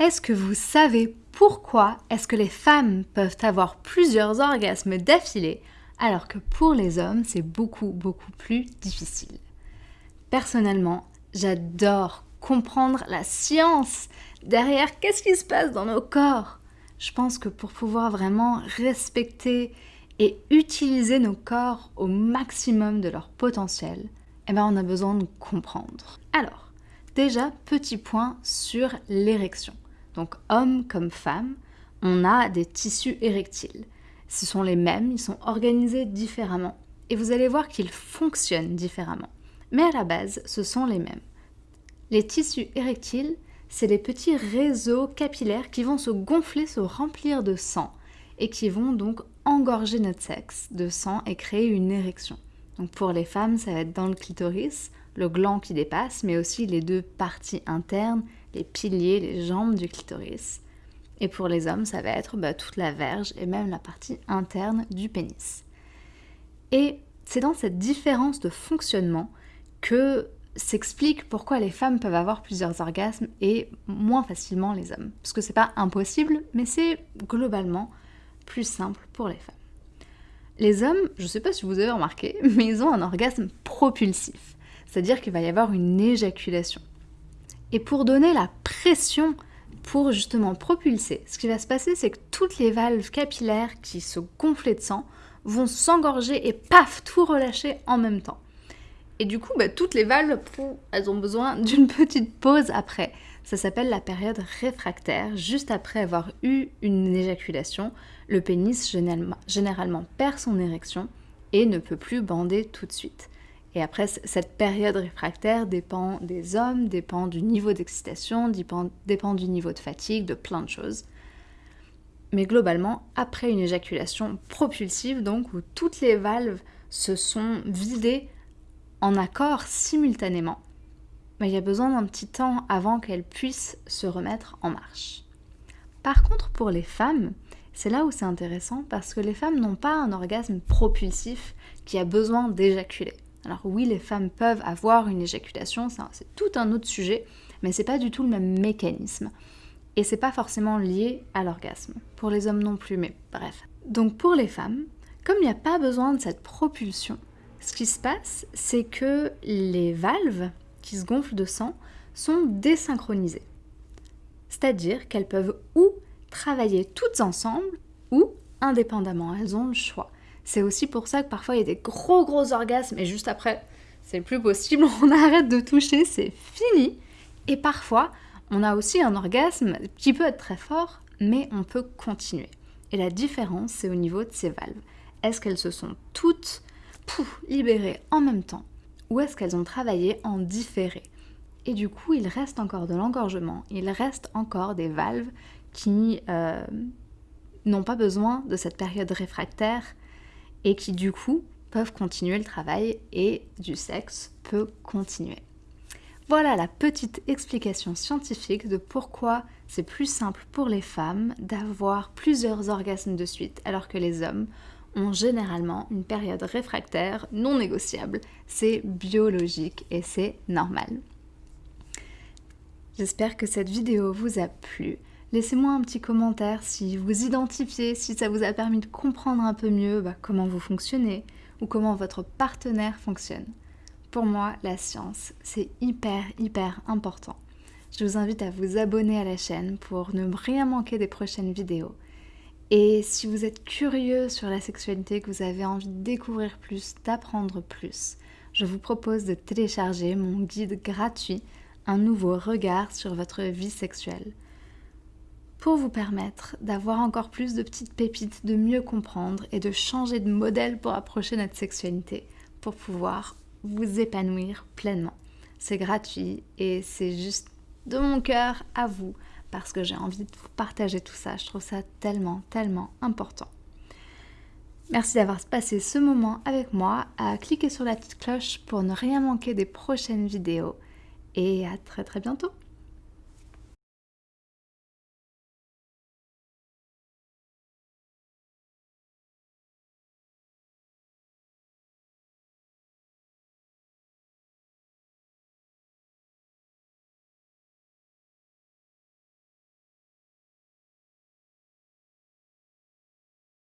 Est-ce que vous savez pourquoi est-ce que les femmes peuvent avoir plusieurs orgasmes d'affilée alors que pour les hommes c'est beaucoup beaucoup plus difficile? Personnellement, j'adore comprendre la science derrière qu'est-ce qui se passe dans nos corps. Je pense que pour pouvoir vraiment respecter et utiliser nos corps au maximum de leur potentiel, eh ben on a besoin de comprendre. Alors, déjà, petit point sur l'érection. Donc homme comme femme, on a des tissus érectiles. Ce sont les mêmes, ils sont organisés différemment. Et vous allez voir qu'ils fonctionnent différemment. Mais à la base, ce sont les mêmes. Les tissus érectiles, c'est les petits réseaux capillaires qui vont se gonfler, se remplir de sang et qui vont donc engorger notre sexe de sang et créer une érection. Donc pour les femmes, ça va être dans le clitoris, le gland qui dépasse, mais aussi les deux parties internes les piliers, les jambes du clitoris. Et pour les hommes, ça va être bah, toute la verge et même la partie interne du pénis. Et c'est dans cette différence de fonctionnement que s'explique pourquoi les femmes peuvent avoir plusieurs orgasmes et moins facilement les hommes. Parce que c'est pas impossible, mais c'est globalement plus simple pour les femmes. Les hommes, je ne sais pas si vous avez remarqué, mais ils ont un orgasme propulsif. C'est-à-dire qu'il va y avoir une éjaculation. Et pour donner la pression pour justement propulser, ce qui va se passer, c'est que toutes les valves capillaires qui se gonflaient de sang vont s'engorger et paf, tout relâcher en même temps. Et du coup, bah, toutes les valves, elles ont besoin d'une petite pause après. Ça s'appelle la période réfractaire. Juste après avoir eu une éjaculation, le pénis généralement perd son érection et ne peut plus bander tout de suite. Et après, cette période réfractaire dépend des hommes, dépend du niveau d'excitation, dépend, dépend du niveau de fatigue, de plein de choses. Mais globalement, après une éjaculation propulsive, donc où toutes les valves se sont vidées en accord simultanément, bah, il y a besoin d'un petit temps avant qu'elles puissent se remettre en marche. Par contre, pour les femmes, c'est là où c'est intéressant parce que les femmes n'ont pas un orgasme propulsif qui a besoin d'éjaculer. Alors oui, les femmes peuvent avoir une éjaculation, c'est tout un autre sujet, mais c'est pas du tout le même mécanisme. Et c'est pas forcément lié à l'orgasme. Pour les hommes non plus, mais bref. Donc pour les femmes, comme il n'y a pas besoin de cette propulsion, ce qui se passe, c'est que les valves qui se gonflent de sang sont désynchronisées. C'est-à-dire qu'elles peuvent ou travailler toutes ensemble ou indépendamment. Elles ont le choix. C'est aussi pour ça que parfois il y a des gros gros orgasmes et juste après, c'est plus possible, on arrête de toucher, c'est fini. Et parfois, on a aussi un orgasme qui peut être très fort, mais on peut continuer. Et la différence, c'est au niveau de ces valves. Est-ce qu'elles se sont toutes libérées en même temps ou est-ce qu'elles ont travaillé en différé? Et du coup, il reste encore de l'engorgement, il reste encore des valves qui euh, n'ont pas besoin de cette période réfractaire et qui du coup peuvent continuer le travail et du sexe peut continuer. Voilà la petite explication scientifique de pourquoi c'est plus simple pour les femmes d'avoir plusieurs orgasmes de suite alors que les hommes ont généralement une période réfractaire non négociable. C'est biologique et c'est normal. J'espère que cette vidéo vous a plu. Laissez-moi un petit commentaire si vous identifiez, si ça vous a permis de comprendre un peu mieux bah, comment vous fonctionnez ou comment votre partenaire fonctionne. Pour moi, la science, c'est hyper, hyper important. Je vous invite à vous abonner à la chaîne pour ne rien manquer des prochaines vidéos. Et si vous êtes curieux sur la sexualité, que vous avez envie de découvrir plus, d'apprendre plus, je vous propose de télécharger mon guide gratuit Un nouveau regard sur votre vie sexuelle pour vous permettre d'avoir encore plus de petites pépites, de mieux comprendre et de changer de modèle pour approcher notre sexualité, pour pouvoir vous épanouir pleinement. C'est gratuit et c'est juste de mon cœur à vous parce que j'ai envie de vous partager tout ça. Je trouve ça tellement, tellement important. Merci d'avoir passé ce moment avec moi, à cliquer sur la petite cloche pour ne rien manquer des prochaines vidéos et à très très bientôt